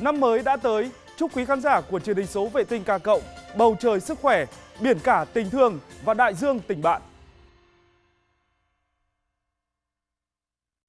Năm mới đã tới, chúc quý khán giả của truyền hình số vệ tinh Ca Cộng, bầu trời sức khỏe, biển cả tình thương và đại dương tình bạn.